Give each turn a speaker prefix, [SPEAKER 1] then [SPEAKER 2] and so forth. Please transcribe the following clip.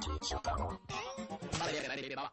[SPEAKER 1] 林圭一郎太郎。